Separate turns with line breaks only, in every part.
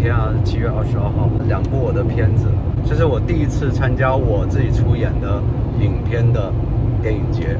天啊，七月二十二号，两部我的片子，这是我第一次参加我自己出演的影片的电影节。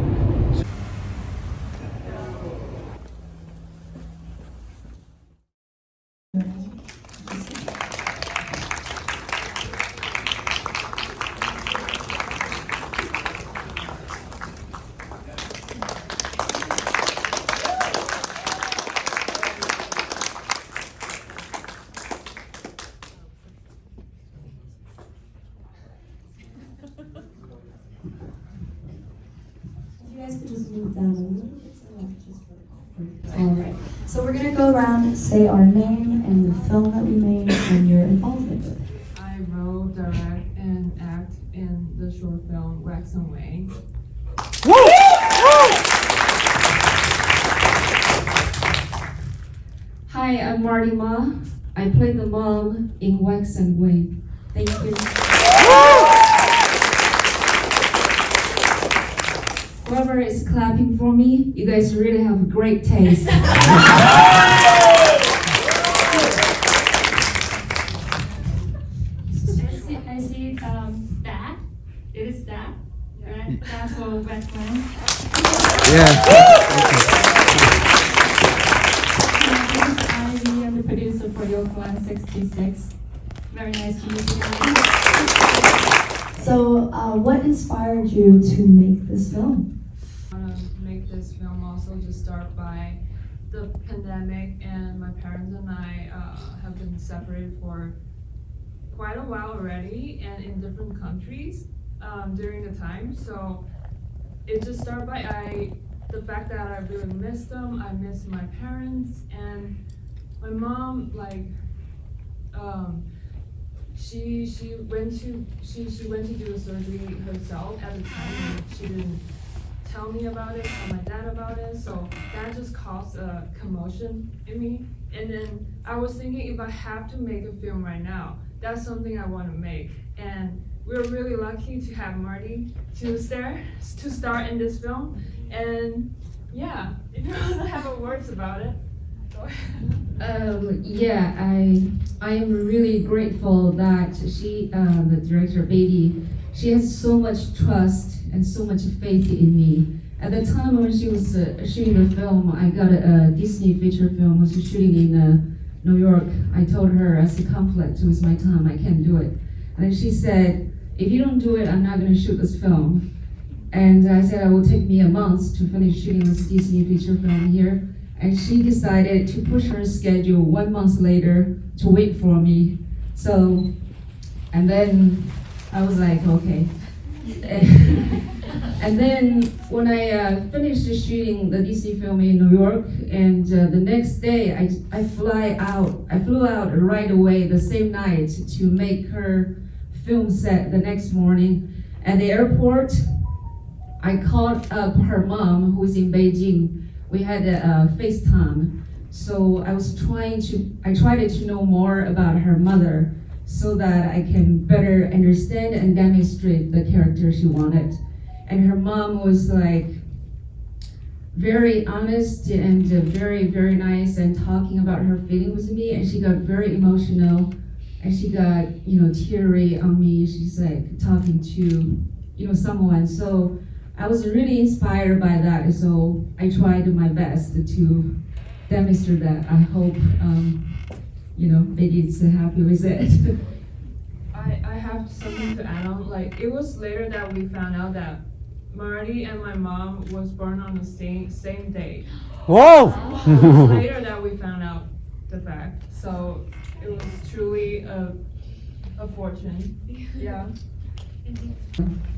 All right. So we're gonna go around and say our name and the film that we made and your involvement with it.
I wrote, direct, and act in the short film Wax and Wayne.
Hi, I'm Marty Ma. I play the mom in Wax and Wayne. Thank you. Whoever is clapping for me, you guys really have great taste.
I see, I see um, that. It is that, right? That's for Batman.
Yeah.
I am the producer for Yoke 166. Very nice to meet you.
So, uh, what inspired you to make this film?
Make this film also just start by the pandemic and my parents and I uh, have been separated for quite a while already and in different countries um, during the time. So it just started by I the fact that I really miss them. I miss my parents and my mom like um, she she went to she she went to do a surgery herself at the time she didn't tell me about it tell my dad about it. So that just caused a commotion in me. And then i was thinking if i have to make a film right now that's something i want to make. And we we're really lucky to have marty to start to star in this film. And yeah if you don't have words about it.
Um, yeah, I I am really grateful that she, uh, the director Beatty, she has so much trust and so much faith in me. At the time when she was uh, shooting the film, I got a, a Disney feature film. Was shooting in uh, New York. I told her as a conflict with my time, I can't do it. And then she said, if you don't do it, I'm not going to shoot this film. And I said, it will take me a month to finish shooting this Disney feature film here and she decided to push her schedule one month later to wait for me. So, and then I was like, okay. and then when I uh, finished shooting the DC film in New York, and uh, the next day I, I fly out, I flew out right away the same night to make her film set the next morning. At the airport, I called up her mom who's in Beijing we had a, a FaceTime. So I was trying to, I tried to know more about her mother so that I can better understand and demonstrate the character she wanted. And her mom was like very honest and very, very nice and talking about her feelings with me. And she got very emotional and she got, you know, teary on me. She's like talking to, you know, someone. So I was really inspired by that, so I tried my best to demonstrate that. I hope, um, you know, maybe it's happy with it.
I, I have something to add on. Like, it was later that we found out that Marty and my mom was born on the same same day.
Whoa!
It was later that we found out the fact. So it was truly a, a fortune. Yeah.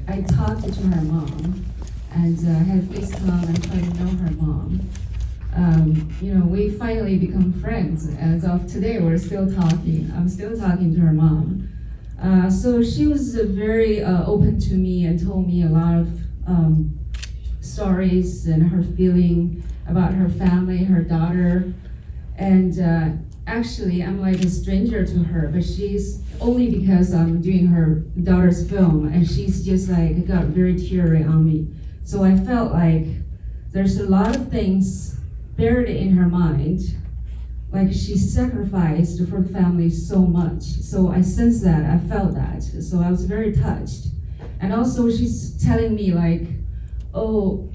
I talked to her mom and uh, had FaceTime and tried to know her mom. Um, you know, we finally become friends. As of today, we're still talking. I'm still talking to her mom. Uh, so she was very uh, open to me and told me a lot of um, stories and her feeling about her family, her daughter. And uh, actually, I'm like a stranger to her, but she's only because I'm doing her daughter's film, and she's just like got very teary on me. So I felt like there's a lot of things buried in her mind, like she sacrificed for the family so much. So I sensed that, I felt that. So I was very touched. And also she's telling me like, oh,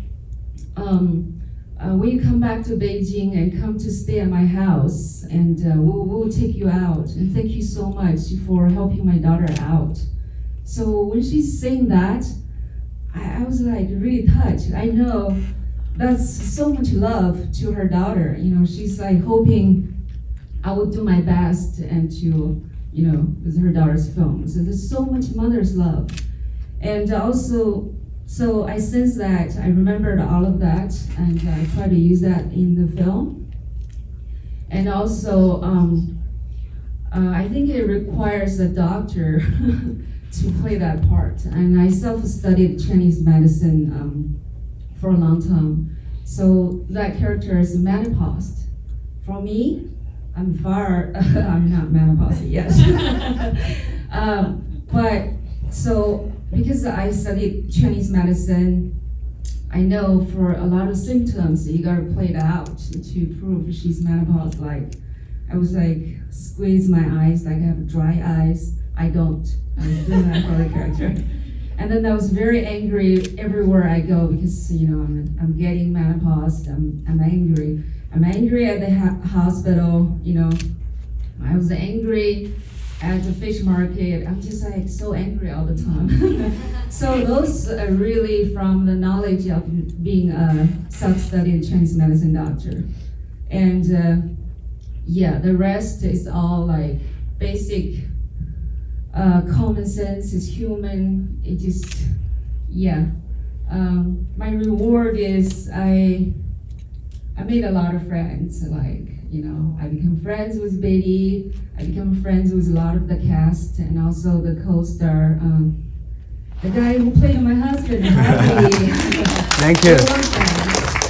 um, uh, when you come back to Beijing and come to stay at my house, and uh, we'll, we'll take you out. And thank you so much for helping my daughter out. So when she's saying that, I, I was like really touched. I know that's so much love to her daughter. You know, she's like hoping I will do my best and to, you know, with her daughter's film. So there's so much mother's love. And also, so I sense that I remembered all of that and I try to use that in the film. And also, um, uh, I think it requires a doctor to play that part. And I self-studied Chinese medicine um, for a long time. So that character is menopause. For me, I'm far, I'm not menopause yet. um, but so because I studied Chinese medicine, I know for a lot of symptoms you gotta play it out to prove she's menopause. Like I was like squeeze my eyes, like I have dry eyes. I don't. I'm doing that for the character. And then I was very angry everywhere I go because you know I'm, I'm getting menopause. I'm, I'm angry. I'm angry at the hospital. You know, I was angry at the fish market. I'm just like so angry all the time. so those are really from the knowledge of being a self-studied Chinese medicine doctor, and uh, yeah, the rest is all like basic uh, common sense. It's human. It just yeah. Um, my reward is I I made a lot of friends. Like you know, I became friends with Betty. I became friends with a lot of the cast and also the co-star, um, the guy who played my husband, Harvey.
Thank you.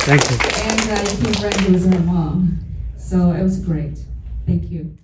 Thank you.
And I became friends with her mom. So it was great. Thank you.